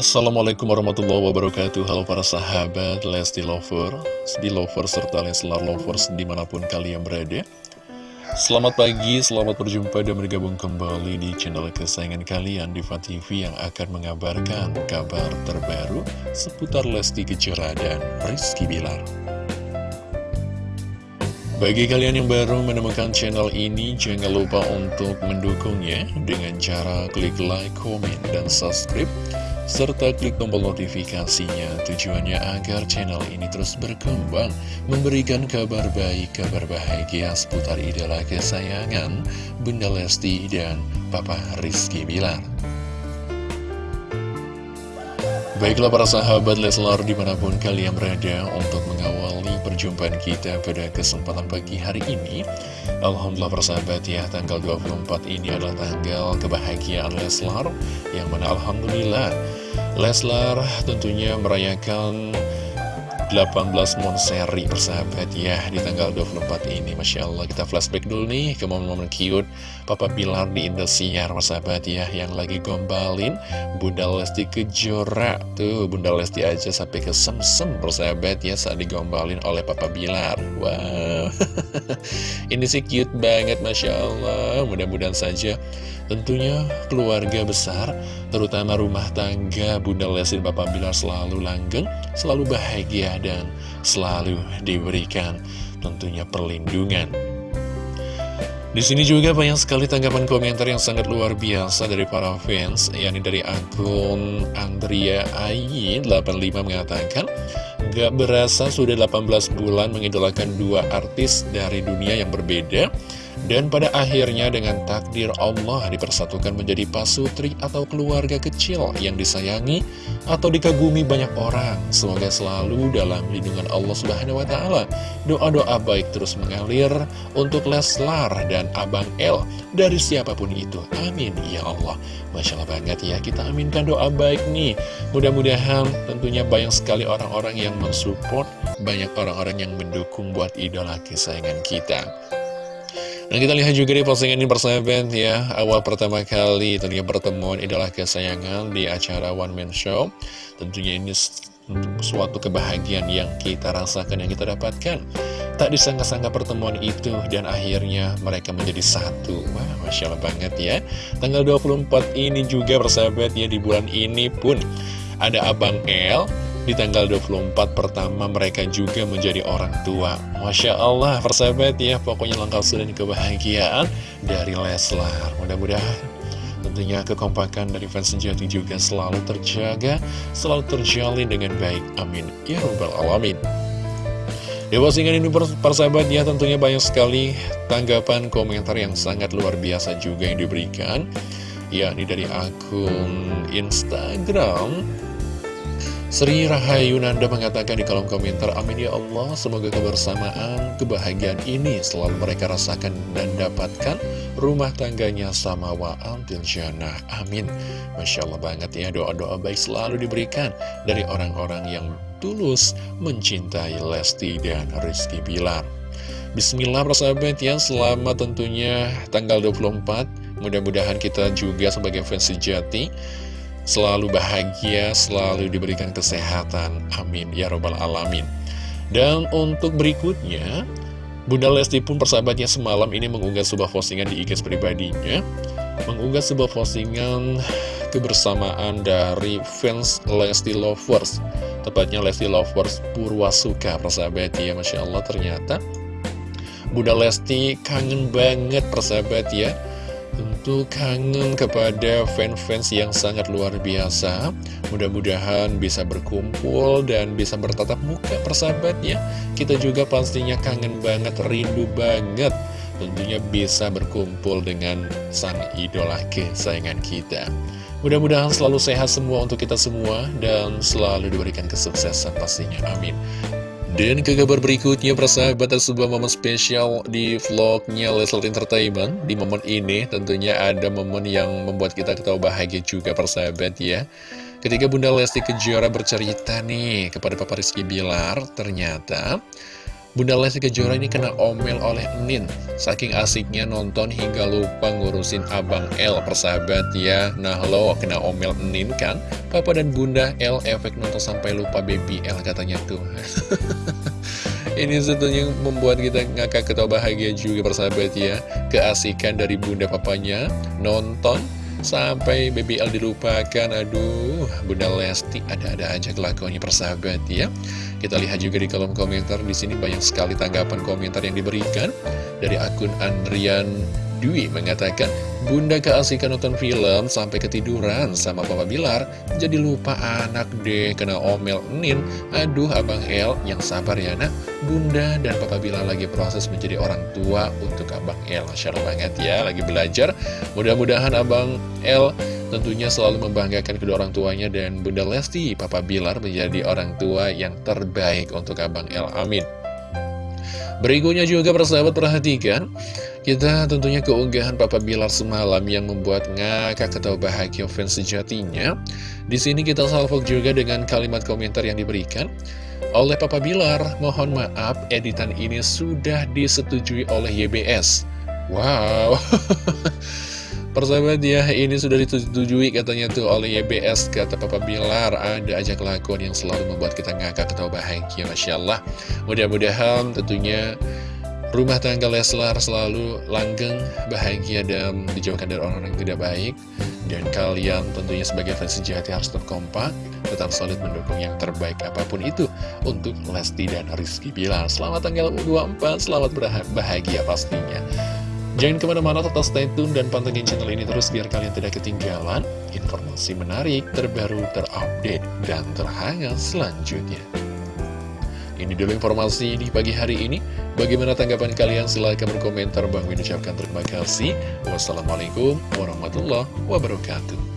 Assalamualaikum warahmatullahi wabarakatuh. Halo para sahabat Lesti Lover Di Lover serta Leslar Lovers di mana pun kalian berada. Selamat pagi, selamat berjumpa dan bergabung kembali di channel kesayangan kalian Diva TV yang akan mengabarkan kabar terbaru seputar Lesti Kejora dan Rizky Bilar. Bagi kalian yang baru menemukan channel ini, jangan lupa untuk mendukungnya dengan cara klik like, komen, dan subscribe serta klik tombol notifikasinya. Tujuannya agar channel ini terus berkembang memberikan kabar baik, kabar bahagia seputar idola kesayangan Bunda Lesti dan Papa Rizky Bilar. Baiklah para sahabat Leslar di mana pun kalian berada untuk mengawali perjumpaan kita pada kesempatan pagi hari ini. Alhamdulillah persahabat ya tanggal 24 ini adalah tanggal kebahagiaan Leslar Yang mana Alhamdulillah Leslar tentunya merayakan 18 Monseri persahabat ya di tanggal 24 ini. Masya Allah kita flashback dulu nih ke momen-momen cute Papa Bilar di Indosiar persahabat ya yang lagi gombalin Bunda Lesti Kejora. Tuh Bunda Lesti aja sampai ke sem-sem persahabat ya saat digombalin oleh Papa Bilar. Wow. Ini sih cute banget Masya Allah. Mudah-mudahan saja Tentunya keluarga besar, terutama rumah tangga Bunda Lesti dan Bapak Bilar selalu langgeng, selalu bahagia dan selalu diberikan tentunya perlindungan. Di sini juga banyak sekali tanggapan komentar yang sangat luar biasa dari para fans, yakni dari akun Andrea Ayi 85 mengatakan, Gak berasa sudah 18 bulan mengidolakan dua artis dari dunia yang berbeda, dan pada akhirnya dengan takdir Allah dipersatukan menjadi pasutri atau keluarga kecil yang disayangi atau dikagumi banyak orang. Semoga selalu dalam lindungan Allah Subhanahu wa taala. Doa-doa baik terus mengalir untuk Leslar dan Abang El dari siapa pun itu. Amin ya Allah. Masya Allah banget ya kita aminkan doa baik nih. Mudah-mudahan tentunya banyak sekali orang-orang yang mensupport, banyak orang-orang yang mendukung buat idola kesayangan kita. Dan kita lihat juga di postingan ini persahabat ya. Awal pertama kali tentunya pertemuan idola kesayangan di acara One Man Show. Tentunya ini suatu kebahagiaan yang kita rasakan, yang kita dapatkan. Tak disangka-sangka pertemuan itu dan akhirnya mereka menjadi satu. Wah Masya Allah banget ya. Tanggal 24 ini juga persahabat ya di bulan ini pun. Ada Abang El di tanggal 24 pertama mereka juga menjadi orang tua. Masya Allah persahabat ya Pokoknya lengkap sudah kebahagiaan dari Leslar. Mudah-mudahan tentunya kekompakan dari fans sejati juga selalu terjaga Selalu terjalin dengan baik. Amin. Ya Rabbal Alamin. Di postingan ini persahabat ya tentunya banyak sekali tanggapan komentar yang sangat luar biasa juga yang diberikan. Yakni dari akun Instagram Sri Rahayunanda mengatakan di kolom komentar, Amin ya Allah, semoga kebersamaan, kebahagiaan ini selalu mereka rasakan dan dapatkan rumah tangganya sama wa antil. Amin. Masya Allah banget ya, doa-doa baik selalu diberikan dari orang-orang yang tulus mencintai Lesti dan Rizky Bilar. Bismillah persahabat ya, selamat tentunya tanggal 24. Mudah-mudahan kita juga sebagai fans sejati selalu bahagia, selalu diberikan kesehatan. Amin. Ya Robbal Alamin. Dan untuk berikutnya, Bunda Lesti pun persahabatnya semalam ini mengunggah sebuah postingan di IG pribadinya. Mengunggah sebuah postingan kebersamaan dari fans Lesti Lovers. Tepatnya Lesti Lovers Purwasuka, persahabat ya. Masya Allah ternyata Bunda Lesti kangen banget persahabat ya Tentu kangen kepada fans-fans yang sangat luar biasa. Mudah-mudahan bisa berkumpul dan bisa bertatap muka persahabat ya Kita juga pastinya kangen banget, rindu banget. Tentunya bisa berkumpul dengan sang idola kesayangan kita. Mudah-mudahan selalu sehat semua untuk kita semua Dan selalu diberikan kesuksesan pastinya, amin dan ke kabar berikutnya persahabat ada sebuah momen spesial di vlognya Leslie Entertainment. Di momen ini tentunya ada momen yang membuat kita ketawa bahagia juga persahabat ya. Ketika Bunda Lesti Kejora bercerita nih kepada Papa Rizky Bilar Ternyata Bunda Lesti Kejora ini kena omel oleh Nin. Saking asiknya nonton hingga lupa ngurusin Abang L persahabat ya. Nah lo kena omel Nin kan? Papa dan Bunda L efek nonton sampai lupa baby L katanya tuh. Ini tentunya membuat kita ngakak ketawa bahagia juga persahabat ya. Keasikan dari bunda papanya Nonton Sampai BBL dilupakan. Aduh Bunda Lesti ada-ada aja kelakuannya persahabat ya. Kita lihat juga di kolom komentar. Di sini banyak sekali tanggapan komentar yang diberikan Dari akun Andrian Dwi mengatakan Bunda keasikan nonton film sampai ketiduran sama Papa Bilar. Jadi lupa anak deh kena omel Nin. Aduh Abang El yang sabar ya nak. Bunda dan Papa Bilar lagi proses menjadi orang tua untuk Abang El. Masya banget ya lagi belajar. Mudah-mudahan Abang El tentunya selalu membanggakan kedua orang tuanya Dan Bunda Lesti Papa Bilar menjadi orang tua yang terbaik untuk Abang El. Amin. Berikutnya juga persahabat perhatikan kita tentunya keunggahan Papa Bilar semalam yang membuat ngakak ketawa bahagia fans sejatinya. Di sini kita salvo juga dengan kalimat komentar yang diberikan oleh Papa Bilar. Mohon maaf, editan ini sudah disetujui oleh YBS. Wow. Persahabat ya, ini sudah disetujui katanya tuh oleh YBS, kata Papa Bilar. Ada aja kelakuan yang selalu membuat kita ngakak ketawa bahagia, Masya Allah. Mudah-mudahan tentunya Rumah tangga Leslar selalu langgeng, bahagia, dan dijauhkan dari orang-orang yang tidak baik. Dan kalian tentunya sebagai fans sejati harus tetap kompak, tetap solid mendukung yang terbaik apa pun itu untuk Lesti dan Rizky Bilar. Selamat tanggal 24, selamat bahagia pastinya. Jangan ke mana-mana, tetap stay tune dan pantengin channel ini terus biar kalian tidak ketinggalan informasi menarik, terbaru, terupdate, dan terhangat selanjutnya. Ini dulu informasi di pagi hari ini. Bagaimana tanggapan kalian? Silahkan berkomentar. Bang ucapkan terima kasih. Wassalamualaikum warahmatullahi wabarakatuh.